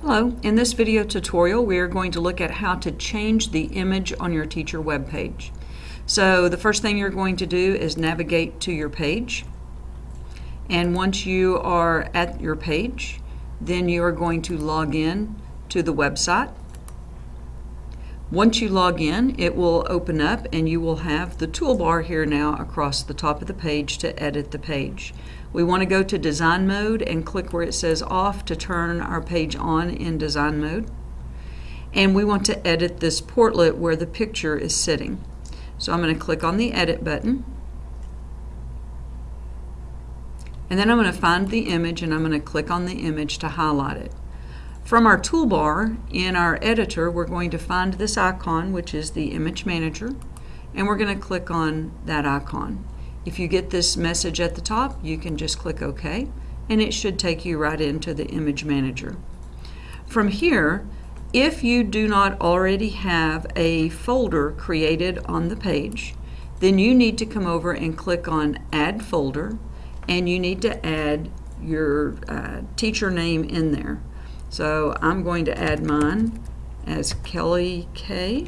Hello, in this video tutorial we are going to look at how to change the image on your teacher web page. So the first thing you're going to do is navigate to your page and once you are at your page then you are going to log in to the website. Once you log in it will open up and you will have the toolbar here now across the top of the page to edit the page. We want to go to design mode and click where it says off to turn our page on in design mode. And we want to edit this portlet where the picture is sitting. So I'm going to click on the edit button. And then I'm going to find the image and I'm going to click on the image to highlight it. From our toolbar in our editor we're going to find this icon which is the image manager and we're going to click on that icon. If you get this message at the top, you can just click OK, and it should take you right into the image manager. From here, if you do not already have a folder created on the page, then you need to come over and click on Add Folder, and you need to add your uh, teacher name in there. So I'm going to add mine as Kelly K,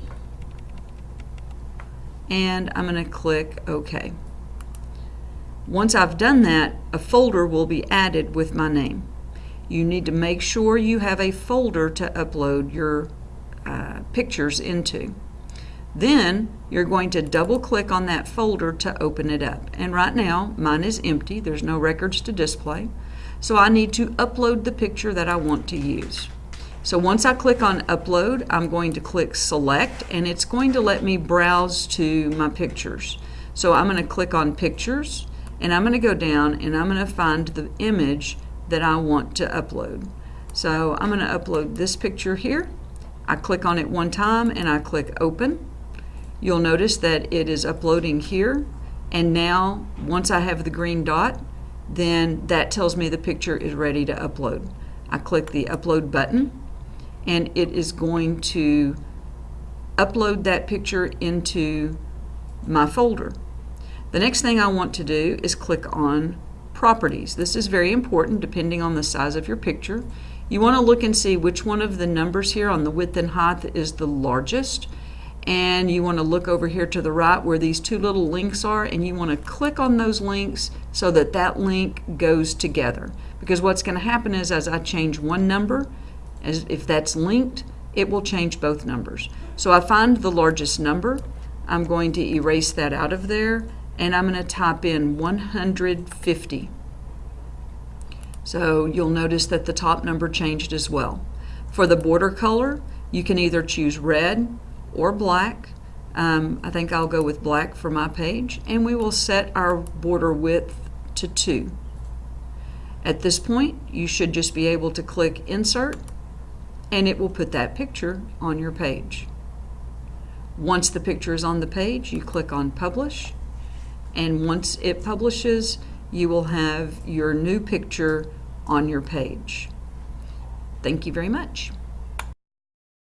and I'm going to click OK. Once I've done that, a folder will be added with my name. You need to make sure you have a folder to upload your uh, pictures into. Then you're going to double click on that folder to open it up. And right now mine is empty, there's no records to display. So I need to upload the picture that I want to use. So once I click on upload, I'm going to click select and it's going to let me browse to my pictures. So I'm going to click on pictures and I'm going to go down and I'm going to find the image that I want to upload. So I'm going to upload this picture here. I click on it one time and I click open. You'll notice that it is uploading here and now once I have the green dot then that tells me the picture is ready to upload. I click the upload button and it is going to upload that picture into my folder. The next thing I want to do is click on properties. This is very important depending on the size of your picture. You want to look and see which one of the numbers here on the width and height is the largest and you want to look over here to the right where these two little links are and you want to click on those links so that that link goes together because what's going to happen is as I change one number as if that's linked it will change both numbers so I find the largest number I'm going to erase that out of there and I'm going to type in 150. So you'll notice that the top number changed as well. For the border color, you can either choose red or black. Um, I think I'll go with black for my page, and we will set our border width to 2. At this point, you should just be able to click Insert, and it will put that picture on your page. Once the picture is on the page, you click on Publish, and once it publishes you will have your new picture on your page. Thank you very much.